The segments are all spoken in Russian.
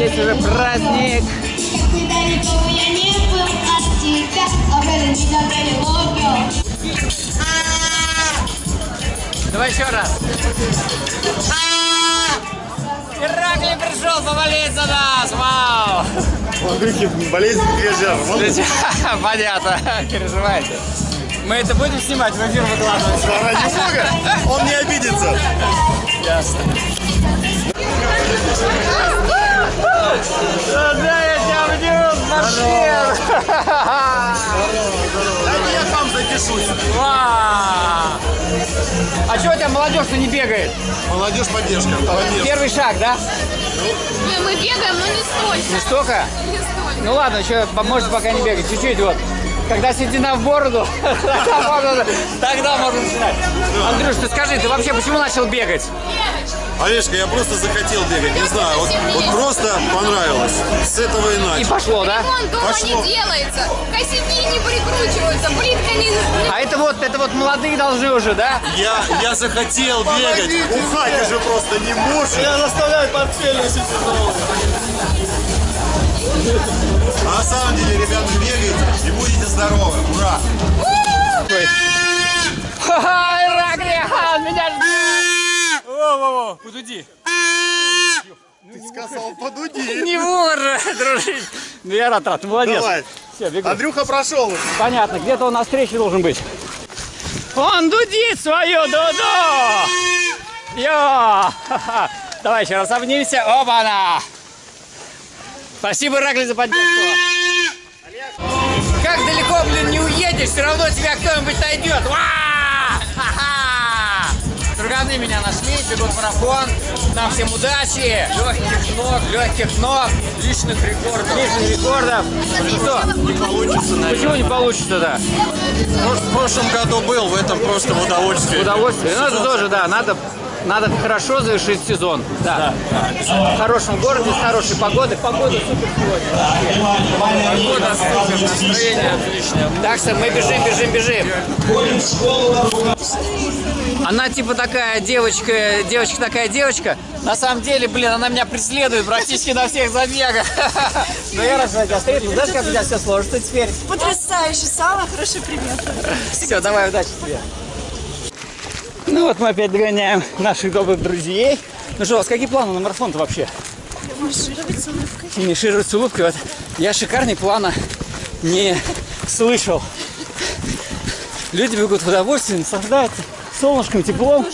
здесь уже праздник. Давай еще раз. Ираклий пришел поболеть за нас! Вау! У Андрюхи болезнь движа. Понятно, переживайте. Мы это будем снимать, в эфир выкладывать. Ради бога, он не обидится. Ясно. Да, я тебя обниму, маршер! Дайте я сам запишусь. А что у тебя молодежь-то не бегает? Молодежь поддержка. место. Первый шаг, да? Не, мы бегаем, но не столько. Не столько? Не столько. Ну ладно, еще можете пока не бегать, чуть-чуть вот. Когда седина в бороду, тогда можно, тогда можно начинать. Андрюш, ты скажи, ты вообще почему начал бегать? Олежка, я просто захотел бегать, не знаю, вот, вот просто понравилось. С этого и И начал. пошло, да? Он дома Пошло. не делается. Косяки не прикручиваются, плитка не... А это вот, это вот молодые должны уже, да? Я, я захотел бегать. Ухать уже просто не может. Я заставляю портфель носить А на самом деле, ребята, бегайте и будете здоровы. Ура! Ха-ха, ха, меня ждет. Во-во-во, подуди. Ты сказал, подуди. Не вор, дружище. Ну я рад, рад, молодец. Давай. Все, бегу. Андрюха прошел. Понятно, где-то он на встрече должен быть. Он дудит свою дуду! Йо! Давай еще раз обнимемся. Оба-на! Спасибо, Ираклий, за поддержку. Как далеко, блин, не уедешь, все равно тебя кто-нибудь найдет. Ва! Друганы меня нашли, бегут марафон. Нам всем удачи, легких ног, легких ног, личных рекордов. Личных рекордов. Что? Не получится, наверное. Почему не получится, да? В прошлом году был, в этом просто в удовольствие. Удовольствие. Ну, это тоже, да, надо, надо хорошо завершить сезон. Да. В хорошем городе, с хорошей погодой. Погода супер сегодня. Погода супер, настроение отличное. Так что мы бежим, бежим, бежим. Она типа такая девочка, девочка такая девочка. На самом деле, блин, она меня преследует практически на всех забегах. Но я рад, что я тебя встретил. Знаешь, как у тебя все сложится теперь? Потрясающе, самый хороший пример. Все, давай, удачи тебе. Ну вот мы опять догоняем наших добрых друзей. Ну что, у вас какие планы на марафон-то вообще? Маршировать с улыбкой. Финишировать с улыбкой. Вот я шикарный плана не слышал. Люди бегут в удовольствие, наслаждаются солнышком, теплом.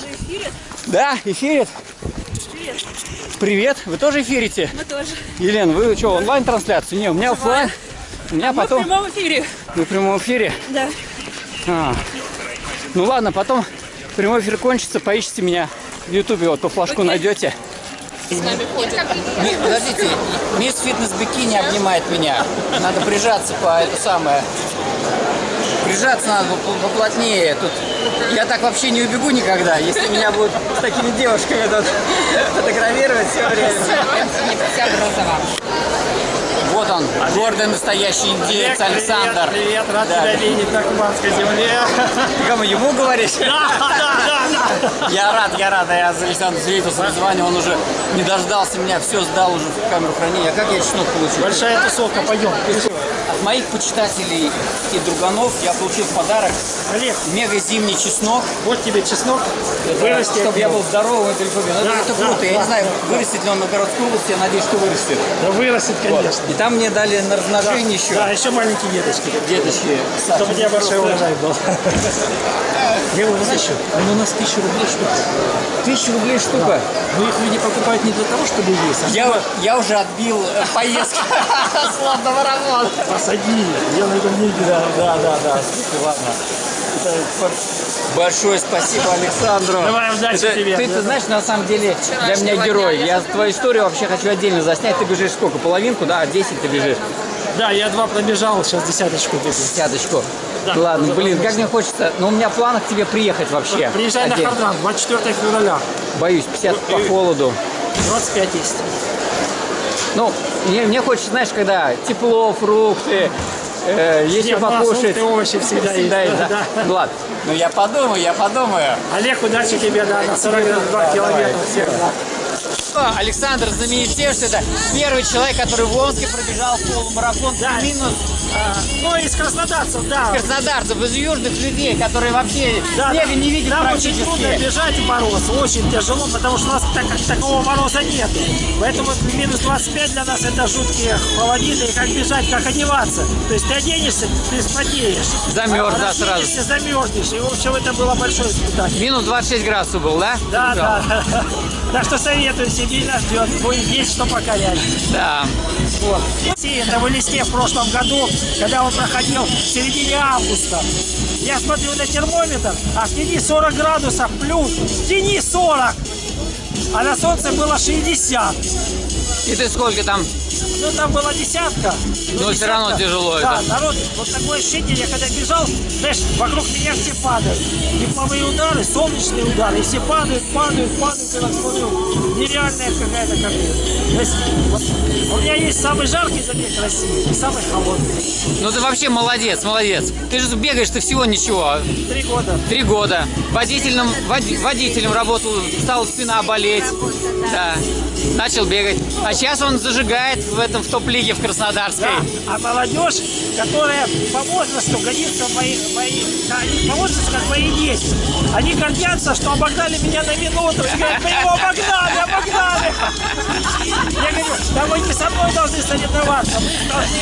Да, эфирит. Привет. Вы тоже эфирите? Мы тоже. Елена, вы что, онлайн-трансляцию? Не, у меня офлайн. У меня Мы в потом... прямом эфире. Вы в прямом эфире? Да. А. Ну ладно, потом прямой эфир кончится, поищите меня в Ютубе, вот по флажку найдете. С нами ходит. Подождите, мисс фитнес бикини обнимает меня. Надо прижаться по это самое. Прижаться надо по- поплотнее. Тут я так вообще не убегу никогда, если меня будут с такими девушками тут фотографировать все время. Вот он, гордый настоящий индеец Александр. Привет, рад Да, тебя видеть на кубанской земле. Ты кому, ему говоришь? Да, да, да. Я рад, я рад, я за Александра Свидетельства звания, он уже не дождался меня, все сдал уже в камеру хранения. А как я чеснок получил? Большая тусовка, пойдем. От моих почитателей и друганов я получил в подарок Олег, мега зимний чеснок, вот тебе чеснок. Вырасти. чтобы я был здоровым и далеко. Ну, Да, это, это да, круто. Я да, не знаю, да. вырастет ли он на городской области, я надеюсь, что вырастет. Да вырастет, конечно. И там мне дали на размножение еще Да, еще маленькие деточки. деточки. Чтобы у тебя большой урожай был. Где вы еще? Ну, у нас тысяча рублей штука. Тысяча рублей штука. Но их люди покупают не для того, чтобы есть, а Я, я уже отбил э, поездку с лобного рамона. посади. Я найду деньги. Да, да, да, да. Слушай, ладно. Большое спасибо Александру. Давай, удачи Это- тебе. Ты, ты знаешь, на самом деле, для меня герой. Я твою историю вообще хочу отдельно заснять. Ты бежишь сколько? Половинку, да? 10 ты бежишь. Да, я два пробежал, сейчас десяточку бегу. Десяточку. Да. Ладно, блин, как мне хочется. Но у меня в планах к тебе приехать вообще. Приезжай на Отдельно. Хардран, 24 февраля. Боюсь, 50 по холоду. 25 есть. Ну, мне, мне хочется, знаешь, когда тепло, фрукты, э, есть Нет, покушать. фрукты, овощи всегда есть. есть, да? Да. Ну ладно. Ну я подумаю, я подумаю. Олег, удачи тебе, да, на 42 Да, километра. давай, всех, всё. Да. Александр знаменит тем, что это первый человек, который в Омске пробежал полумарафон Да. минус А, ну, из краснодарцев, да. краснодарцев, из южных людей, которые вообще Да, снега да. не видят Нам очень практически. трудно бежать в мороз, очень тяжело, потому что у нас так, как такого мороза нет. Поэтому минус 25 для нас это жуткие холодины, и как бежать, как одеваться. То есть ты оденешься, ты спотеешь. Замерз, А да, сразу. замерзнешь. И, в общем, это было большое испытание. Минус 26 градусов был, да? Да, да. Так что советую, Сибирь нас ждет. Будет есть что покорять. Да. Вот. Это в листе в прошлом году, когда он проходил в середине августа. Я смотрю на термометр, а в тени 40 градусов плюс. В тени 40! А на солнце было 60. И ты сколько там? Ну, там была десятка. Но всё равно тяжело Да, это. народ, вот такое ощущение, я когда бежал, знаешь, вокруг меня все падают. Тепловые удары, солнечные удары, и все падают, падают, падают, я так смотрю, нереальная какая-то картина. То есть, вот, у меня есть самый жаркий забег России и самый холодный. Ну ты вообще молодец, молодец. Ты же бегаешь ты всего ничего. Три года. Три года. Водителем, води- водителем работал, стала спина болеть. Да. Начал бегать. А сейчас он зажигает в этом в топ-лиге в Краснодарской. Да. А молодежь, которая по возрасту годится мои, мои, да, по возрасту, как мои дети. Они гордятся, что обогнали меня на минуту. И говорят, мы его обогнали, обогнали. Я говорю, да вы не со мной должны соревноваться. Вы должны,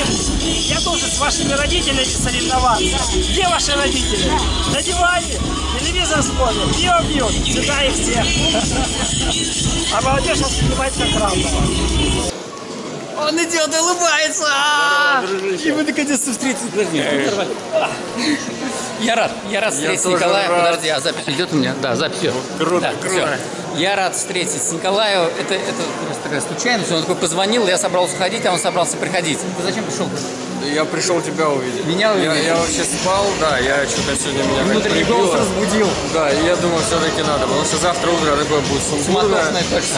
я должен с вашими родителями соревноваться. Где ваши родители? На диване, телевизор смотрят, пиво пьют, сюда их всех. А молодежь воспринимает как равного. Он идет и улыбается. И мы наконец-то встретились. Подожди. Я рад, я рад встретить Николая. Подожди, а запись идет у меня? Да, запись идет. Круто, круто. Я рад встретить с Николаем. Это, это просто такая случайность. Он такой позвонил, я собрался уходить, а он собрался приходить. Ты зачем пришел? Я пришел тебя увидеть. Меня Я, увидеть? я вообще спал, да, я что-то сегодня меня Внутренний голос разбудил. Да, и я думал, все-таки надо, потому что завтра утро такое будет точно,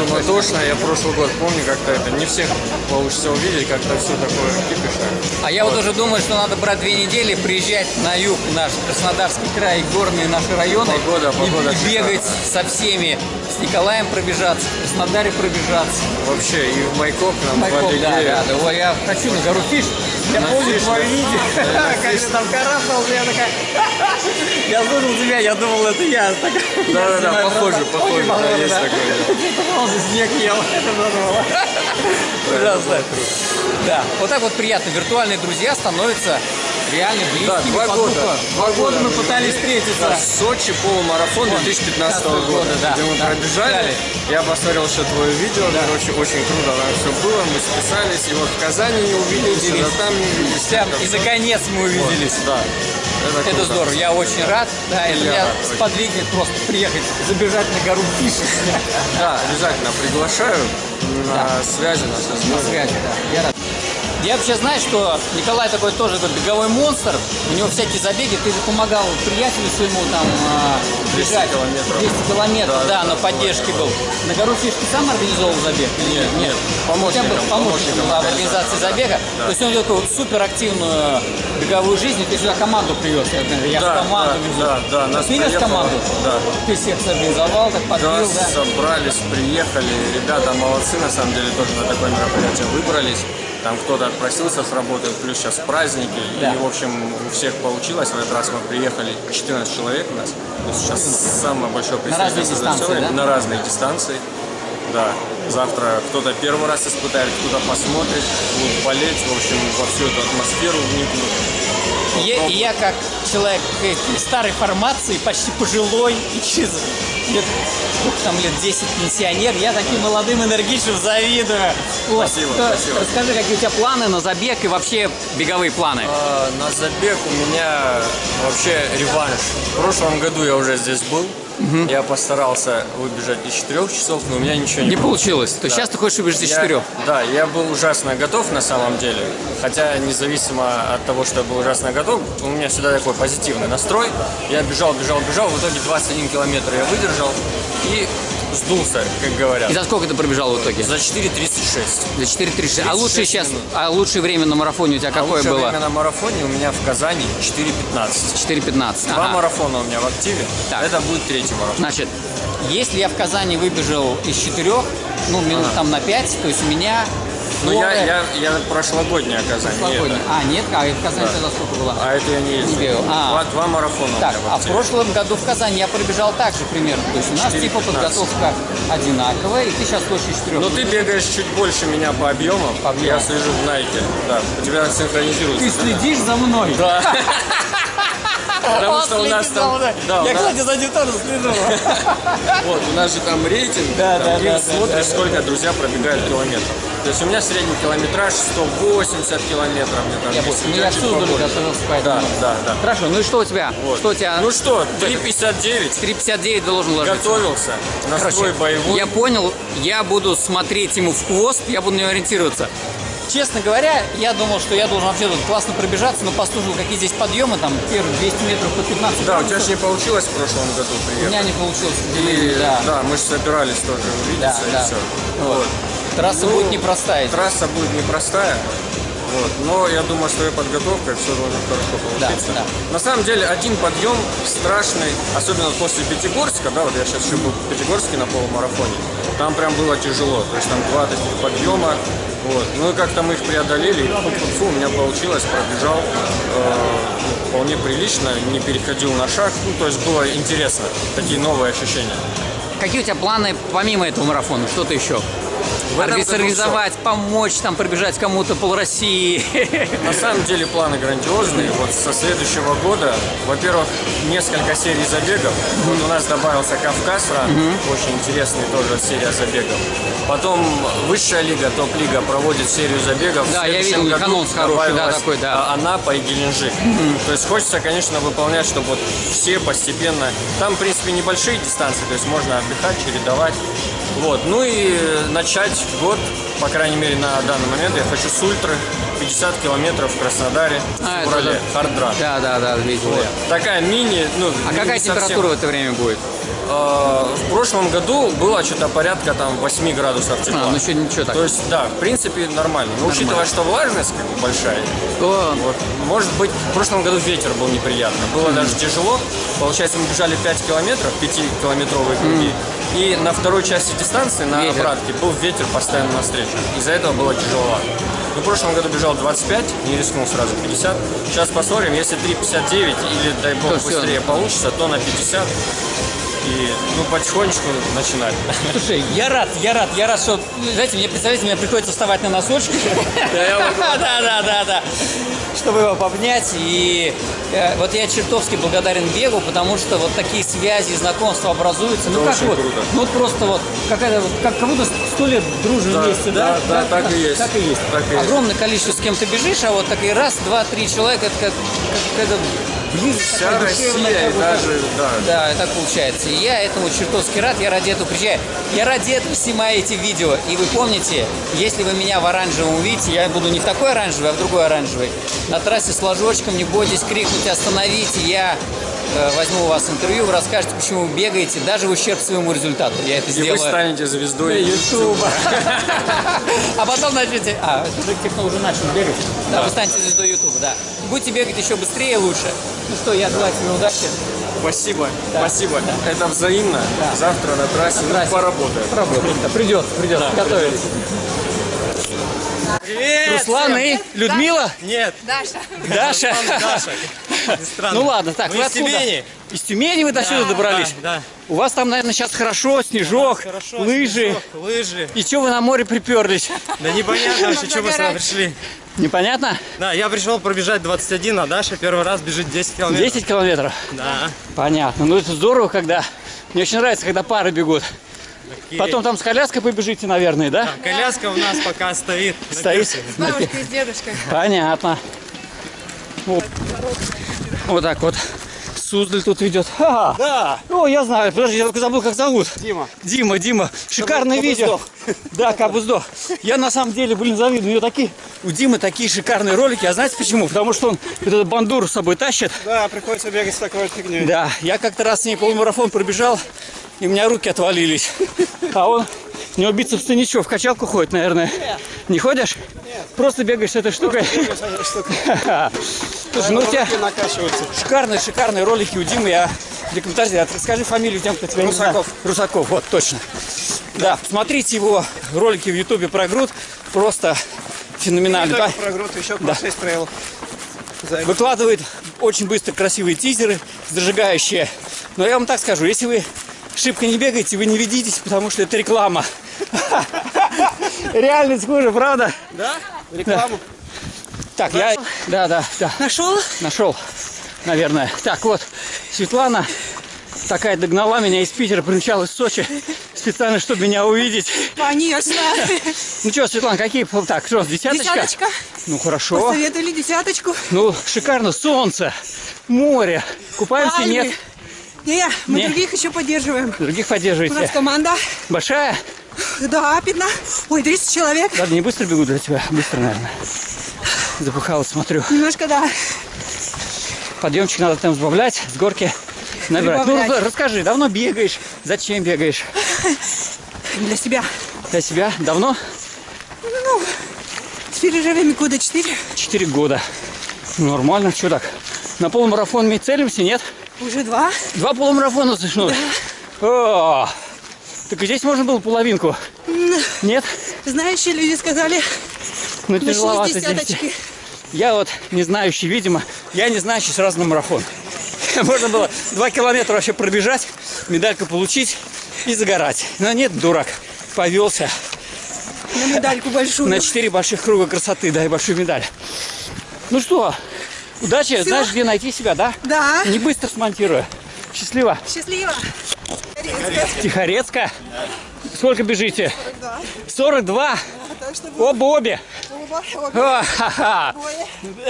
суматошное. Я прошлый год помню, как-то это не всех получится увидеть, как-то все такое кипишное. А я вот уже думаю, что надо брать две недели, приезжать на юг, наш Краснодарский край, горные наши районы. Погода, и- погода и, бегать со всеми. С Николаем пробежаться, в Краснодаре пробежаться. Вообще, и в Майкоп нам Майкоп, да, да, да. Я хочу на гору Фиш. Я Да. видео. Как ты там карабкался, я такая... Я слушал тебя, я думал, это я. Да-да-да, похоже, похоже, да, есть такое, же снег ел. Это надо Ужасно. Да, вот так вот приятно. Виртуальные друзья становятся реально близкими. Да, два года. духу. Два года мы пытались встретиться. Да, Сочи полумарафон 2015 года, да, где мы да, пробежали. бежали. Я посмотрел еще твое видео, короче, очень круто там все было, мы списались, и вот в Казани не увиделись, и Увиделись. там не увиделись. Это и наконец мы увиделись. Да, это, Это здорово, я очень рад. Да, Я меня рад, очень. сподвигнет просто приехать, забежать на гору Фиш. Да, обязательно приглашаю на связи, на На связи, да. Я рад. Я вообще знаю, что Николай такой тоже такой беговой монстр. У него всякие забеги. Ты же помогал приятелю своему там 200 бежать. километров. 200 километров, Да, да, на поддержке был. На гору Фиш ты сам организовал забег? или Нет, нет, бы помощником, помощником да, в помощником организации забега. То есть он вот суперактивную беговую жизнь. Ты сюда команду привез. Я, Да, в команду да, везу. да, да, нас Привез команду? да. Ты всех организовал, так Да, подбил, да? собрались, приехали, ребята молодцы, на самом деле, тоже на такое мероприятие выбрались. Там кто-то отпросился с работы, плюс сейчас праздники. Да. И, в общем, у всех получилось. В этот раз мы приехали 14 человек у нас. То есть сейчас самое большое разные представительство дистанции, завершено. да? На разные дистанции. Да. Завтра кто-то первый раз испытает, кто-то посмотрит, будут болеть, в общем, во всю эту атмосферу вникнут. Я, я как человек э, старой формации, почти пожилой, и через лет, сколько там лет 10 пенсионер, я таким молодым энергичным завидую. Вот. Спасибо, То- спасибо. Расскажи, какие у тебя планы на забег и вообще беговые планы? А, На забег у меня вообще реванш. В прошлом году я уже здесь был. Я постарался выбежать из 4 часов, но у меня ничего не, Не получилось. То есть сейчас ты хочешь выбежать из Я- четырех? Да, я был ужасно готов на самом деле. Хотя независимо от того, что я был ужасно готов, у меня всегда такой позитивный настрой. Я бежал, бежал, бежал. В итоге 21 километр я выдержал. И сдулся, как говорят. И за сколько ты пробежал в итоге? За 4.36. За 4.36. А лучшее 36 сейчас, минут. а лучшее время на марафоне у тебя А какое лучшее было? время на марафоне у меня в Казани 4.15. 4.15. Два Ага. марафона у меня в активе. Так. Это будет третий марафон. Значит, если я в Казани выбежал из четырех, ну, минут там на 5, то есть у меня... Ну, я, я, я прошлогодняя Казань. не Прошлогодний. это. А, нет, а в Казани тогда сколько было? А это я не ездил. бегал. А. Два, два марафона Так, а в прошлом году в Казани я пробежал так же примерно. То есть у нас 4:15. типа подготовка одинаковая, и ты сейчас хочешь из четырех. Но Ну, ты бегаешь чуть больше меня по объемам. По объемам. Я слежу в Найке. Да, у тебя синхронизируется. Ты следишь за мной. Да. Потому что у нас там... Да, Я, нас- кстати, за ним тоже слежу. Вот, у нас же там рейтинг, Да, там да, да, смотришь, да, да. сколько друзья пробегают километров. То есть у меня средний километраж 180 километров. Мне там Я понял. Ну, у я готовился, поэтому... Да, да, да. Хорошо, ну и что у тебя? Вот. Что у тебя? Ну что, 3.59, 3.59 должен ложиться. готовился, настрой Короче, боевой. я понял, я буду смотреть ему в хвост, я буду на него ориентироваться. Честно говоря, я думал, что я должен вообще тут классно пробежаться, но послушал, какие здесь подъемы, там первые 200 метров по 15 Да, у тебя же не получилось в прошлом году У приехать. меня не получилось, И, да. да, мы же собирались тоже Да, увидеться да. и все. Вот. Трасса Ну, будет непростая. Трасса будет непростая. Вот. Но я думаю, с твоей подготовкой все должно хорошо получиться. да. На самом деле, один подъем страшный, особенно после Пятигорска, да, вот я сейчас еще был в Пятигорске на полумарафоне, там прям было тяжело, то есть там два таких подъема, вот. Ну и как-то мы их преодолели, и фу, у меня получилось, пробежал э, вполне прилично, не переходил на шаг, ну то есть было интересно, такие новые ощущения. Какие у тебя планы помимо этого марафона? Что-то еще? Организовать, помочь, там пробежать кому-то пол России. На самом деле планы грандиозные. Вот со следующего года, во-первых, несколько серий забегов. Вот у нас добавился Кавказ, очень интересный тоже серия забегов. Потом высшая лига, топ-лига проводит серию забегов. Да, я видел, их анонс хороший, да, такой, да. а, Анапа и Геленджик. То есть хочется, конечно, выполнять, чтобы вот все постепенно... Там, в принципе, небольшие дистанции, то есть можно отдыхать, чередовать. Вот. Ну и начать год, по крайней мере, на данный момент, я хочу с ультры 50 километров в Краснодаре, А, в это феврале, да. хардран. Да, да, да, видел Вот. я. Такая мини, ну, А не какая совсем- температура в это время будет? Э, В прошлом году было что-то порядка там 8 градусов тепла. А, ну еще ничего так. То есть, да, в принципе, нормально. Но учитывая, что влажность как бы большая, О, вот, может быть, в прошлом году ветер был неприятный. Было даже тяжело. Получается, мы бежали 5 километров, 5-километровые круги. И на второй части дистанции, на Ветер. обратке, был ветер постоянно навстречу. Из-за этого было тяжеловато. Ну, в прошлом году бежал 25, не рискнул сразу 50. Сейчас посмотрим, если 3,59 или, дай бог, То быстрее получится, то на 50. И, ну, потихонечку начинать. Слушай, я рад, я рад, я рад, что, знаете, мне, представляете, мне приходится вставать на носочки. Да, да, да, да. Чтобы его обнять. И э, вот я чертовски благодарен бегу, потому что вот такие связи, знакомства образуются. Ну как вот, ну просто вот, какая-то, как, как будто сто лет дружим вместе, да? да, да, так и есть. Так и есть. Так. Огромное количество с кем ты бежишь, а вот такие раз, два, три человека, это как, как какая-то близость Вся такая Россия и даже, да, да, так получается. И я этому чертовски рад, я ради этого приезжаю. Я ради этого снимаю эти видео. И вы помните, если вы меня в оранжевом увидите, я буду не в такой оранжевый, а в другой оранжевый. На трассе с флажочком, не бойтесь крикнуть «Остановите!» Я э, возьму у вас интервью, вы расскажете, почему вы бегаете, даже в ущерб своему результату. Я это И сделаю. вы станете звездой Ютуба. А потом начнете... А, уже начал бегать. Да, вы станете звездой Ютуба, да. Будете бегать еще быстрее и лучше. Ну что, я желаю тебе удачи. Спасибо, спасибо. Это взаимно. Завтра на трассе, ну, трассе. поработаем. Поработаем. Да, придется, придется. Готовились. Привет! Руслан и Людмила? Нет, Даша. Даша? Ну ладно, так, Мы вы из откуда? Тюмени. Из Тюмени вы до сюда добрались? Да, У вас там, наверное, сейчас хорошо, снежок, да. Хорошо, лыжи. снежок, лыжи. И что вы на море приперлись? Да непонятно вообще, что мы сюда пришли. Непонятно? Да, я пришел пробежать 21, а Даша первый раз бежит 10 километров. 10 километров. Да. Понятно. Ну это здорово, когда... Мне очень нравится, когда пары бегут. Окей. Потом там с коляской побежите, наверное, да? Коляска у нас пока стоит. Стоит. пирсе. Бабушкой с дедушкой. Понятно. Вот. Вот так вот. Суздаль тут ведет. Ага. Да. О, я знаю. Подожди, я только забыл, как зовут. Дима. Дима, Дима. Шикарное видео. Да, Кабы сдох. Я на самом деле, блин, завидую. У него такие, у Димы такие шикарные ролики. А знаете почему? Потому что он вот эту бандуру с собой тащит. Да, приходится бегать с такой фигней. Да, я как-то раз с ней полумарафон пробежал. и у меня руки отвалились. А он, у него бицепсы ничего, в качалку ходит, наверное. Не ходишь? Просто бегаешь с этой штукой. Слушай, ну у тебя шикарные, шикарные ролики у Димы. Я рекомендую. А Скажи фамилию тем, кто тебя не знает. Русаков. Русаков, вот, точно. Да, смотрите его ролики в Ютубе про груд. Просто феноменально. Да. Про грудь еще Да. 6 правил. Выкладывает очень быстро красивые тизеры, зажигающие. Но я вам так скажу, если вы шибко не бегаете, вы не ведитесь, потому что это реклама. Реальность хуже, правда? Да? Рекламу. Так, я... Да, да, да. Нашел? Нашел, наверное. Так, вот, Светлана такая догнала меня из Питера, примчалась в Сочи специально, чтобы меня увидеть. Конечно. Ну что, Светлана, какие... Так, что, десяточка? Десяточка. Ну, хорошо. Посоветовали десяточку. Ну, шикарно. Солнце, море. Купаемся? Пальмы. Нет. Не, мы Не. других еще поддерживаем. Других У нас поддерживаете. команда. Большая? Да, 15. Ой, 30 человек. Ладно, не быстро бегу для тебя. Быстро, наверное. Запыхалась, смотрю. Немножко, да. Подъемчик надо там сбавлять, с горки набирать. Ну, Прибавлять. расскажи, давно бегаешь? Зачем бегаешь? Для себя. Для себя? Давно? С перерывами года 4. Четыре года. Ну, нормально, что так? На полумарафон мы целимся, нет? Уже два. Два полумарафона слышно. О, так и здесь можно было половинку. Нет? Знающие люди сказали, Ну, тяжеловато здесь. Я вот не знающий, видимо, я не знающий сразу на марафон. Можно было два километра вообще пробежать, медальку получить и загорать. Но нет, дурак, повелся На медальку большую. на четыре больших круга красоты, дай большую медаль. Ну что, удачи, знаешь, где найти себя, да? Да. Не быстро смонтирую. Счастливо. Счастливо. Тихорецкая. Сколько бежите? 42. Так что Оба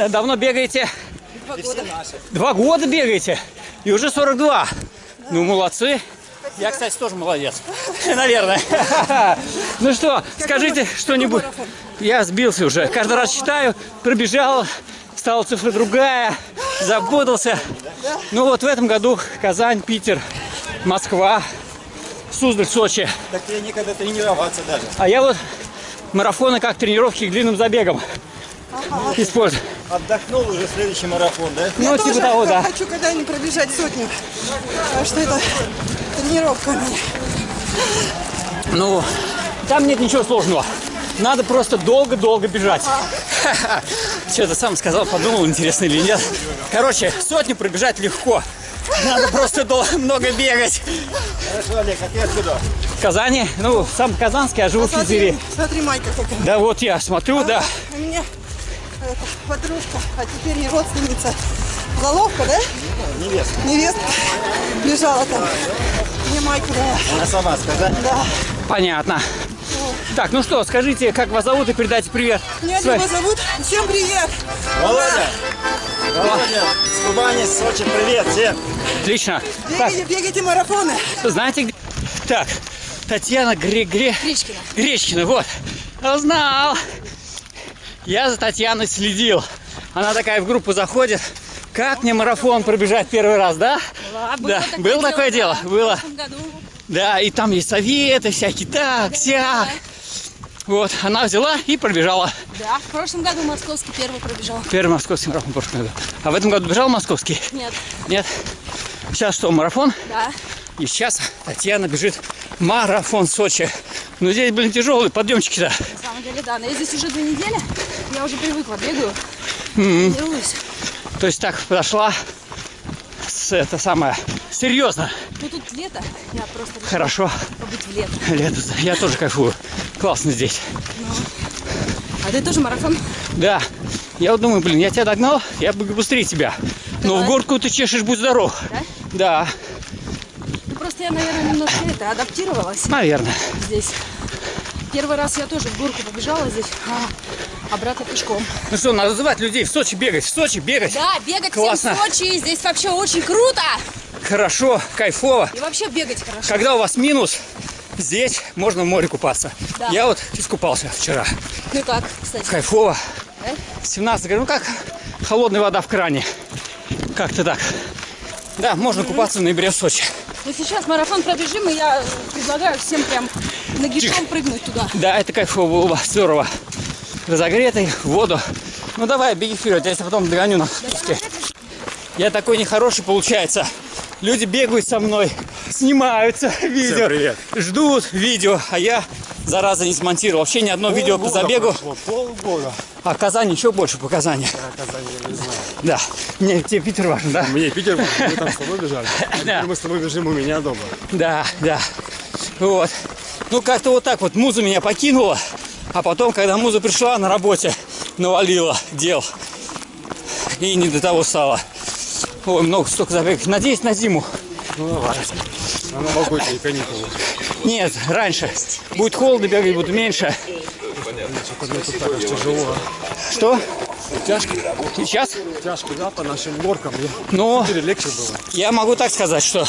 Давно бегаете? Два года. Два года бегаете? И уже 42. Ну, молодцы. Я, кстати, тоже молодец. Наверное. Ну что, скажите что-нибудь. Я сбился уже. Каждый раз считаю, пробежал, стала цифра другая, запутался. Ну вот в этом году Казань, Питер, Москва, Суздаль, Сочи. Так я никогда тренироваться даже. А я вот марафоны как тренировки к длинным забегам использую. Отдохнул уже следующий марафон, да? Ну, Я типа тоже того, да. хочу когда-нибудь пробежать сотню. Потому что это тренировка у меня. Ну, там нет ничего сложного. Надо просто долго-долго бежать. Что-то сам сказал, подумал, интересно или нет. Короче, сотню пробежать легко. Надо просто долго, много бегать. Хорошо, Олег, а ты откуда? В Казани, ну, сам Казанский, а живу в Питере. Смотри, смотри, майка какая. Да вот я смотрю, да. У меня это, подружка, а теперь не родственница. Заловка, да? Невеста. Невестка лежала там. Мне майку дала. Она сама сказать. Да. Понятно. Так, ну что, скажите, как вас зовут и передайте привет. Меня Дима зовут. Всем привет. Володя! Володя, с Кубани, с Сочи, привет всем! Отлично. Так, Бегайте, бегайте марафоны. знаете, где... Так, Татьяна Гре... Гре... Гречкина. Гречкина, вот. Узнал. Я за Татьяной следил. Она такая в группу заходит. Как мне марафон пробежать первый раз, да? Да, было такое дело? Было. В прошлом году. Да, и там есть советы всякие, так, сяк. Вот, она взяла и пробежала. Да, в прошлом году московский первый пробежал. Первый московский марафон в прошлом году. А в этом году бежал московский? Нет, Нет. Сейчас что, марафон? да. И сейчас Татьяна бежит марафон Сочи. Ну здесь, блин, тяжелые подъемчики-то. На самом деле, да. Но я здесь уже две недели. Я уже привыкла, бегаю. Тренируюсь. То есть так подошла с это самое серьезно. Ну тут лето. Я просто Хорошо. побыть в лето. Лето. Я тоже кайфую. Классно здесь. А ты тоже марафон? Да. Я вот думаю, блин, я тебя догнал, я бы быстрее тебя. Но в Давай. горку ты чешешь, будь здоров. Да? Да, Ну я, наверное, немножко это адаптировалась наверное. здесь. Первый раз я тоже в горку побежала здесь, а обратно пешком. Ну что, надо звать людей в Сочи бегать, в Сочи бегать. Да, бегать Классно. всем в Сочи. Здесь вообще очень круто. Хорошо, кайфово. И вообще бегать хорошо. Когда у вас минус, здесь можно в море купаться. Да. Я вот искупался вчера. Ну как, кстати? Кайфово. Да? 17 говорю, ну как холодная вода в кране. Как-то так. Да, можно купаться в ноябре в Сочи. Но сейчас марафон пробежим, и я предлагаю всем прям нагишом прыгнуть туда. Да, это кайфово было, здорово. Разогретый, в воду. Ну давай, беги вперед, я тебя потом догоню на спуске. Я такой нехороший, получается. Люди бегают со мной, снимаются видео, привет. ждут видео, а я, зараза, не смонтировал. Вообще ни одно видео по забегу. Прошло, полгода. А в Казани еще больше показаний. Да. Мне тебе Питер важен, да? Мне Питер, мы там с тобой бежали. А Да. мы с тобой бежим у меня дома. Да, да. Вот. Ну, как-то вот так вот муза меня покинула, а потом, когда муза пришла на работе, навалила дел. И не до того стало. Ой, много столько забегов. Надеюсь, на зиму. Ну давай. На новогодние каникулы. Нет, раньше. Будет холодно, бегать будет меньше. Тяжело. Что? Тяжко. Сейчас? Тяжко, да, по нашим горкам. Ну, легче было. я могу так сказать, что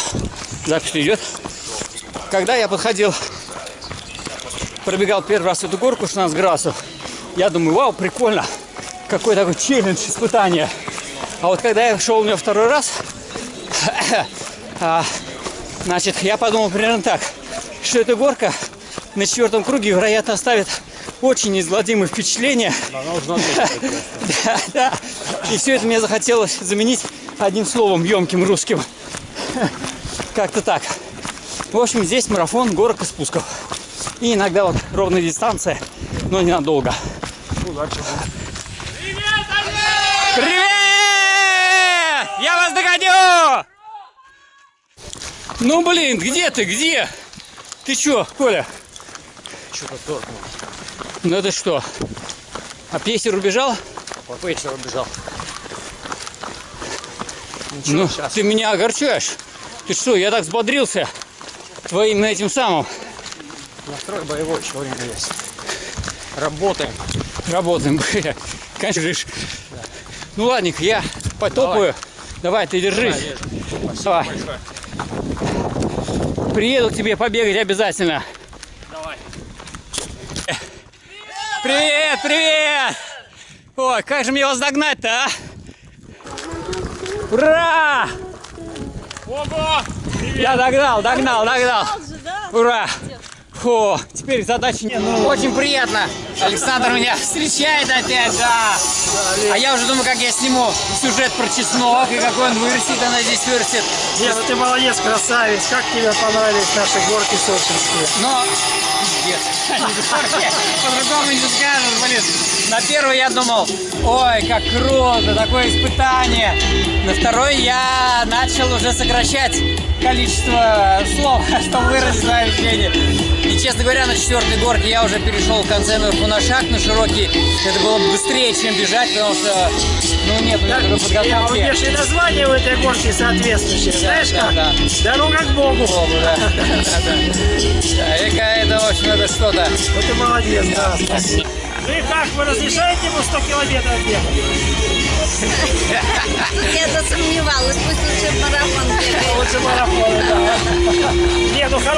запись идет. Когда я подходил, пробегал первый раз эту горку 16 градусов, я думаю, вау, прикольно. Какой такой челлендж, испытание. А вот когда я шел у нее второй раз, а, значит, я подумал примерно так, что эта горка на четвертом круге, вероятно, оставит очень неизгладимые впечатления. Она уже надо. Да, да. И все это мне захотелось заменить одним словом емким русским. Как-то так. В общем, здесь марафон горок и спусков. И иногда вот ровная дистанция, но ненадолго. Удачи. Привет! Я вас догоню! Ну блин, где ты? Где? Ты чё, Коля? Что-то торкнул. Ну это что? А пейсер убежал? По вечеру бежал. Ну, ты меня огорчаешь. Ты что, я так взбодрился твоим этим самым. Настрой боевой, еще время есть. Работаем. Работаем, бля. Конечно, жишь. Ну ладненько, я потопаю. Давай, ты держись. Давай. Приеду к тебе побегать обязательно. Давай. Привет, привет! Ой, как же мне вас догнать-то, а? Ура! Ого! Я догнал, догнал, догнал. Ура! Фу, теперь задачи нет. Очень приятно. Александр меня встречает опять, да. А я уже думаю, как я сниму сюжет про чеснок и какой он вырастет, она здесь вырастет. Нет, ну ты молодец, красавец. Как тебе понравились наши горки сочинские? Но, пиздец, по-другому не скажешь, блин. На первый я думал, ой, как круто, такое испытание. На второй я начал уже сокращать количество слов, чтобы выразить свое ощущение. И, честно говоря, на четвертой горке я уже перешел в конце наверху на шаг, на широкий. Это было быстрее, чем бежать, потому что, ну, нет у меня такой Я подготовки. вот и название у этой горки соответствующее. Знаешь да, как? да. Дорога к Богу. Богу, да. Да, да. Да, это, в общем, это что-то. Вот ты молодец, да, спасибо. Ну и как, вы разрешаете ему 100 километров бегать? Я засомневалась, пусть лучше марафон бегает. Лучше марафон, да. Не, ну хорошо.